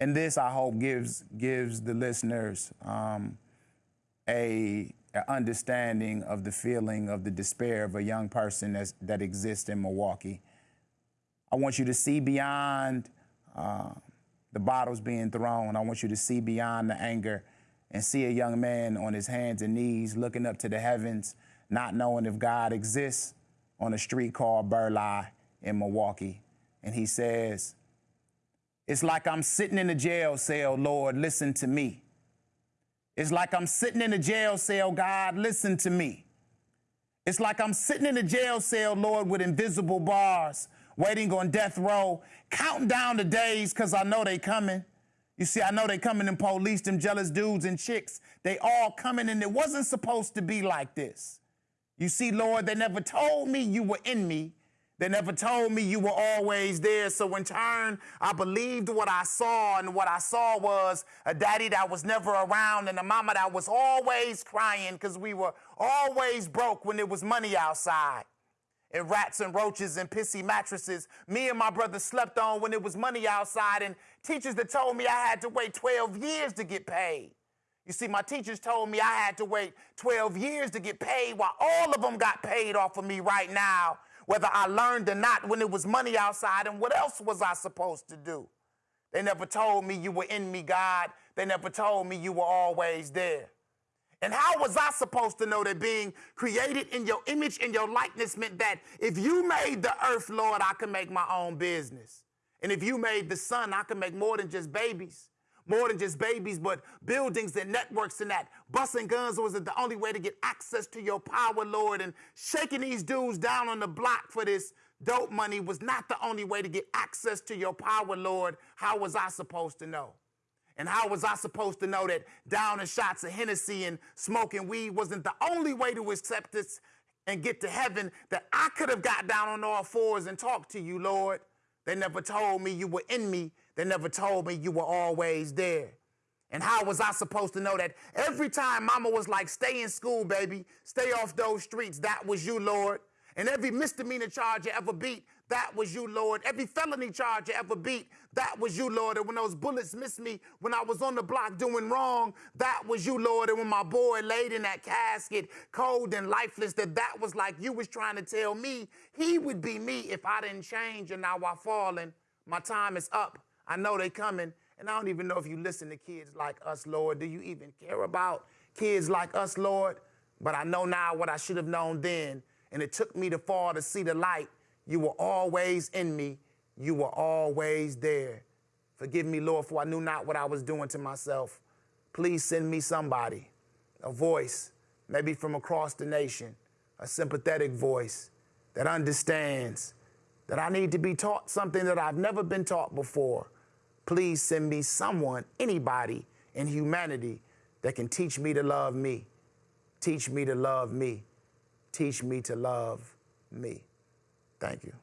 And this, I hope, gives gives the listeners um, a, a, understanding of the feeling of the despair of a young person that's, that exists in Milwaukee. I want you to see beyond uh, the bottles being thrown. I want you to see beyond the anger and see a young man on his hands and knees looking up to the heavens, not knowing if God exists on a street called Burleigh in Milwaukee. And he says, It's like I'm sitting in a jail cell, Lord, listen to me. It's like I'm sitting in a jail cell, God, listen to me. It's like I'm sitting in a jail cell, Lord, with invisible bars, waiting on death row, counting down the days because I know they coming. You see, I know they coming in police, them jealous dudes and chicks. They all coming and it wasn't supposed to be like this. You see, Lord, they never told me you were in me. They never told me you were always there. So in turn, I believed what I saw, and what I saw was a daddy that was never around and a mama that was always crying because we were always broke when there was money outside and rats and roaches and pissy mattresses. Me and my brother slept on when there was money outside, and teachers that told me I had to wait 12 years to get paid. You see, my teachers told me I had to wait 12 years to get paid while all of them got paid off of me right now, whether I learned or not when it was money outside. And what else was I supposed to do? They never told me you were in me, God. They never told me you were always there. And how was I supposed to know that being created in your image and your likeness meant that if you made the earth, Lord, I could make my own business? And if you made the sun, I could make more than just babies. More than just babies, but buildings and networks and that. Busting guns was the only way to get access to your power, Lord. And shaking these dudes down on the block for this dope money was not the only way to get access to your power, Lord. How was I supposed to know? And how was I supposed to know that downing shots of Hennessy and smoking weed wasn't the only way to accept this and get to heaven that I could have got down on all fours and talked to you, Lord? They never told me you were in me. They never told me you were always there. And how was I supposed to know that every time mama was like, stay in school, baby, stay off those streets, that was you, Lord? And every misdemeanor charge you ever beat, that was you, Lord. Every felony charge you ever beat, that was you, Lord. And when those bullets missed me when I was on the block doing wrong, that was you, Lord. And when my boy laid in that casket, cold and lifeless, that that was like you was trying to tell me he would be me if I didn't change. And now I'm falling. My time is up. I know they coming. And I don't even know if you listen to kids like us, Lord. Do you even care about kids like us, Lord? But I know now what I should have known then. And it took me to fall to see the light. You were always in me. You were always there. Forgive me, Lord, for I knew not what I was doing to myself. Please send me somebody, a voice, maybe from across the nation, a sympathetic voice that understands that I need to be taught something that I've never been taught before. Please send me someone, anybody in humanity that can teach me to love me. Teach me to love me. Teach me to love me. Thank you.